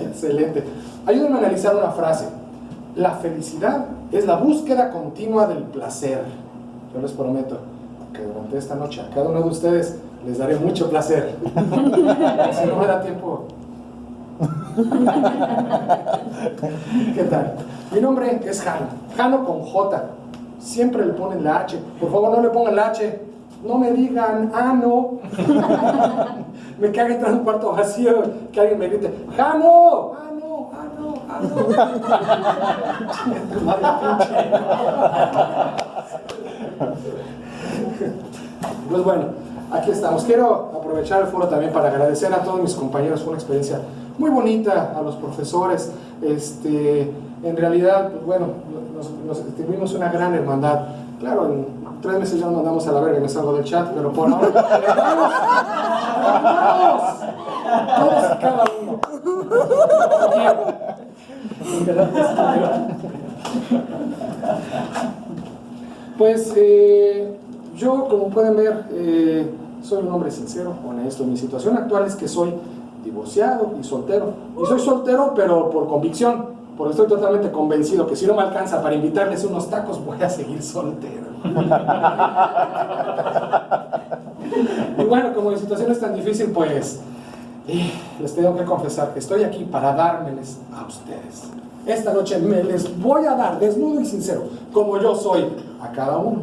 Excelente. Ayúdenme a analizar una frase. La felicidad es la búsqueda continua del placer. Yo les prometo que durante esta noche a cada uno de ustedes les daré mucho placer. si no me da tiempo. ¿Qué tal? Mi nombre es Jano. Jano con J. Siempre le ponen la H. Por favor, no le pongan la H. No me digan, ah, no. me caga entrar en un cuarto vacío que alguien me grite. ¡Ah, no! ¡Ah, no! ¡Ah, no! pues bueno, aquí estamos. Quiero aprovechar el foro también para agradecer a todos mis compañeros. Fue una experiencia muy bonita, a los profesores. Este, en realidad, pues bueno, nos, tuvimos una gran hermandad. Claro, en tres meses ya nos mandamos a la verga me salgo del chat, pero por ahora, ¡vamos! Todos y cada uno. Pues eh, yo, como pueden ver, eh, soy un hombre sincero, honesto. Mi situación actual es que soy divorciado y soltero. Y soy soltero, pero por convicción porque estoy totalmente convencido que si no me alcanza para invitarles unos tacos, voy a seguir soltero. y bueno, como la situación es tan difícil, pues eh, les tengo que confesar que estoy aquí para dármeles a ustedes. Esta noche me les voy a dar, desnudo y sincero, como yo soy, a cada uno.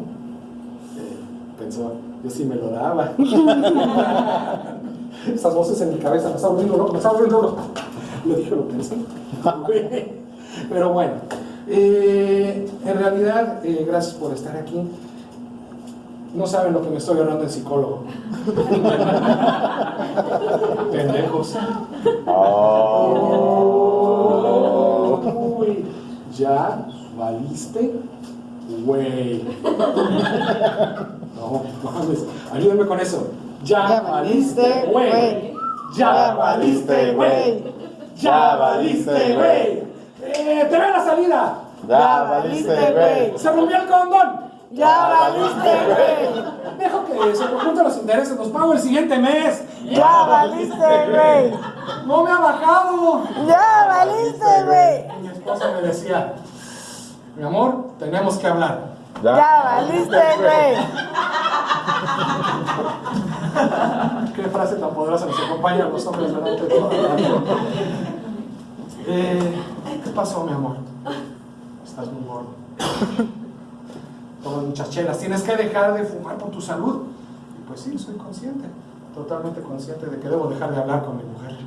Eh, pensó, yo sí me lo daba. Esas voces en mi cabeza me volviendo loco, me volviendo loco. Lo dije, lo pensé. Pero bueno, eh, en realidad, eh, gracias por estar aquí. No saben lo que me estoy hablando en psicólogo. Pendejos. Oh. Uy, ya valiste, güey. No, mames, ayúdenme con eso. Ya, valiste, güey. Ya valiste, güey. Ya valiste, güey. Eh, te ve la salida. Ya valiste, güey. Se rompió el condón. Ya valiste, güey. Dejo que se conjunten los intereses, los pago el siguiente mes. Ya valiste, güey. No me ha bajado. Ya valiste, güey. Mi esposa me decía, mi amor, tenemos que hablar. Ya, valiste, güey. Qué frase tan poderosa nos acompaña a los hombres delante de todo. Eh, ¿Qué pasó, mi amor? Estás muy gordo. Tomas muchas chelas. Tienes que dejar de fumar por tu salud. Y pues sí, soy consciente. Totalmente consciente de que debo dejar de hablar con mi mujer.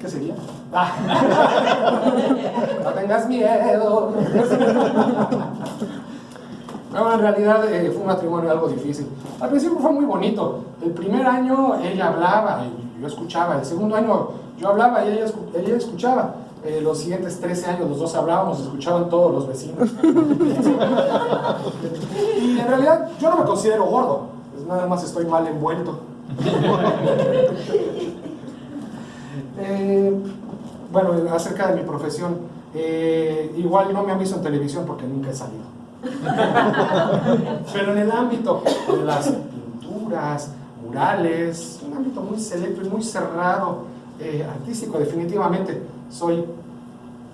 ¿Qué sería? Ah. no tengas miedo. No, en realidad eh, fue un matrimonio algo difícil. Al principio fue muy bonito. El primer año ella hablaba y yo escuchaba. El segundo año yo hablaba y ella, ella escuchaba. Eh, los siguientes 13 años los dos hablábamos, escuchaban todos los vecinos. y en realidad yo no me considero gordo, nada más estoy mal envuelto. Eh, bueno, acerca de mi profesión, igual no me han visto en televisión porque nunca he salido. Pero en el ámbito de las pinturas, murales, un ámbito muy selecto y muy cerrado, eh, artístico, definitivamente, soy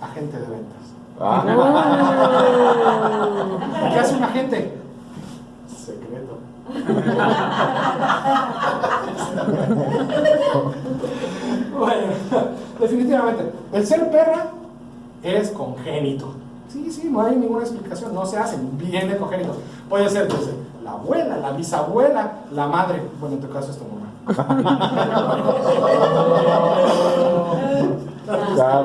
agente de ventas. Ah. ¿Qué hace un agente? Secreto. bueno, definitivamente, el ser perra es congénito. Sí, sí, no hay ninguna explicación, no se hacen, viene congénito. Puede ser desde la abuela, la bisabuela, la madre, bueno, en tu caso es tu mamá. ya.